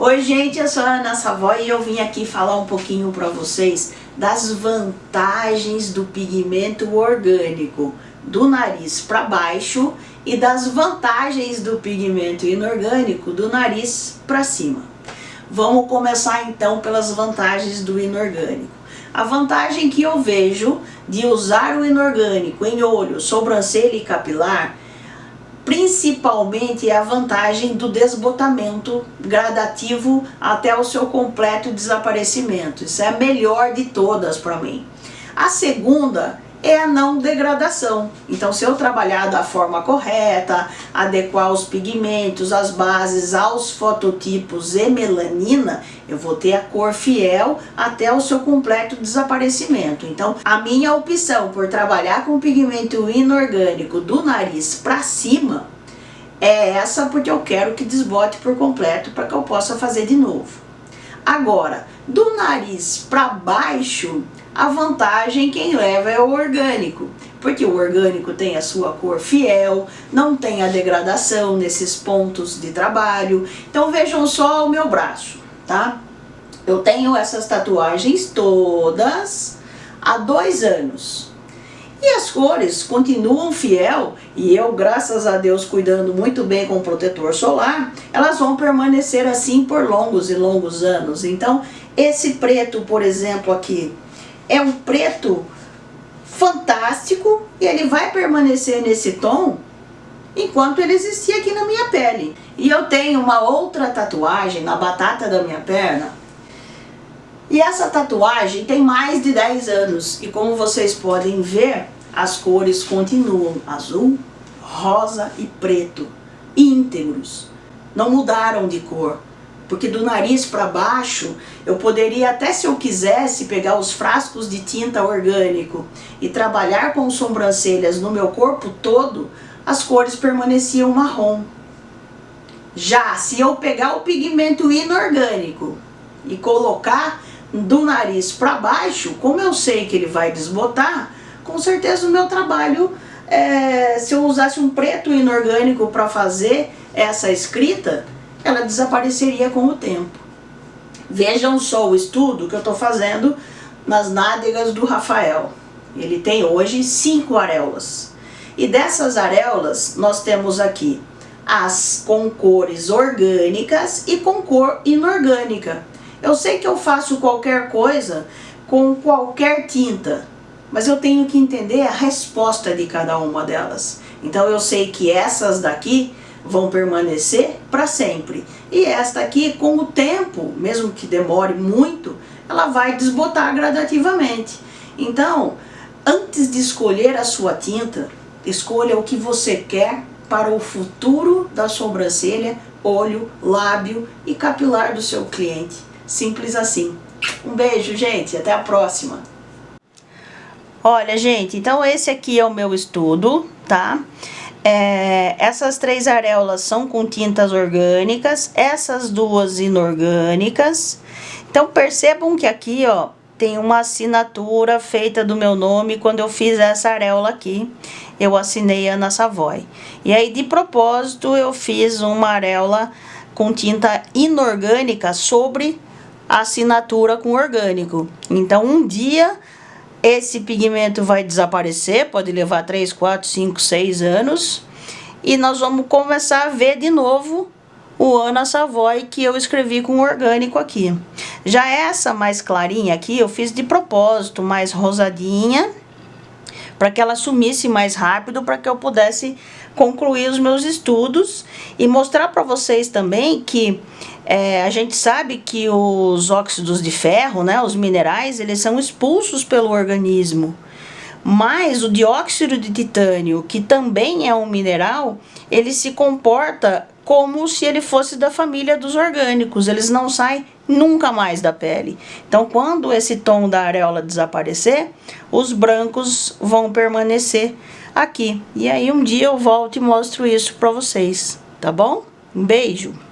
Oi gente, eu sou a Ana Savoy e eu vim aqui falar um pouquinho para vocês das vantagens do pigmento orgânico do nariz para baixo e das vantagens do pigmento inorgânico do nariz para cima. Vamos começar então pelas vantagens do inorgânico. A vantagem que eu vejo de usar o inorgânico em olho, sobrancelha e capilar principalmente a vantagem do desbotamento gradativo até o seu completo desaparecimento. Isso é a melhor de todas para mim. A segunda é a não degradação. Então se eu trabalhar da forma correta, adequar os pigmentos, as bases aos fototipos e melanina, eu vou ter a cor fiel até o seu completo desaparecimento. Então a minha opção por trabalhar com pigmento inorgânico do nariz para cima é essa porque eu quero que desbote por completo para que eu possa fazer de novo. Agora, do nariz para baixo, a vantagem quem leva é o orgânico, porque o orgânico tem a sua cor fiel, não tem a degradação nesses pontos de trabalho. Então vejam só o meu braço, tá? Eu tenho essas tatuagens todas há dois anos. E as cores continuam fiel e eu, graças a Deus, cuidando muito bem com o protetor solar, elas vão permanecer assim por longos e longos anos. Então, esse preto, por exemplo, aqui, é um preto fantástico e ele vai permanecer nesse tom enquanto ele existir aqui na minha pele. E eu tenho uma outra tatuagem na batata da minha perna e essa tatuagem tem mais de 10 anos e como vocês podem ver, as cores continuam azul, rosa e preto, íntegros, não mudaram de cor porque do nariz para baixo eu poderia até se eu quisesse pegar os frascos de tinta orgânico e trabalhar com sobrancelhas no meu corpo todo, as cores permaneciam marrom. Já se eu pegar o pigmento inorgânico e colocar do nariz para baixo, como eu sei que ele vai desbotar, com certeza o meu trabalho, é, se eu usasse um preto inorgânico para fazer essa escrita, ela desapareceria com o tempo. Vejam só o estudo que eu estou fazendo nas nádegas do Rafael. Ele tem hoje cinco areolas. E dessas areolas, nós temos aqui as com cores orgânicas e com cor inorgânica. Eu sei que eu faço qualquer coisa com qualquer tinta, mas eu tenho que entender a resposta de cada uma delas. Então eu sei que essas daqui vão permanecer para sempre. E esta aqui, com o tempo, mesmo que demore muito, ela vai desbotar gradativamente. Então, antes de escolher a sua tinta, escolha o que você quer para o futuro da sobrancelha, olho, lábio e capilar do seu cliente. Simples assim. Um beijo, gente. Até a próxima. Olha, gente, então esse aqui é o meu estudo, tá? É, essas três areolas são com tintas orgânicas, essas duas inorgânicas. Então percebam que aqui, ó, tem uma assinatura feita do meu nome quando eu fiz essa areola aqui. Eu assinei Ana Savoy. E aí, de propósito, eu fiz uma areola com tinta inorgânica sobre assinatura com orgânico. Então, um dia esse pigmento vai desaparecer, pode levar 3, 4, 5, 6 anos. E nós vamos começar a ver de novo o Ana Savoy que eu escrevi com orgânico aqui. Já essa mais clarinha aqui eu fiz de propósito, mais rosadinha, para que ela sumisse mais rápido, para que eu pudesse concluir os meus estudos e mostrar para vocês também que é, a gente sabe que os óxidos de ferro, né, os minerais, eles são expulsos pelo organismo. Mas o dióxido de titânio, que também é um mineral, ele se comporta como se ele fosse da família dos orgânicos, eles não saem nunca mais da pele. Então, quando esse tom da areola desaparecer, os brancos vão permanecer aqui. E aí um dia eu volto e mostro isso para vocês, tá bom? Um beijo!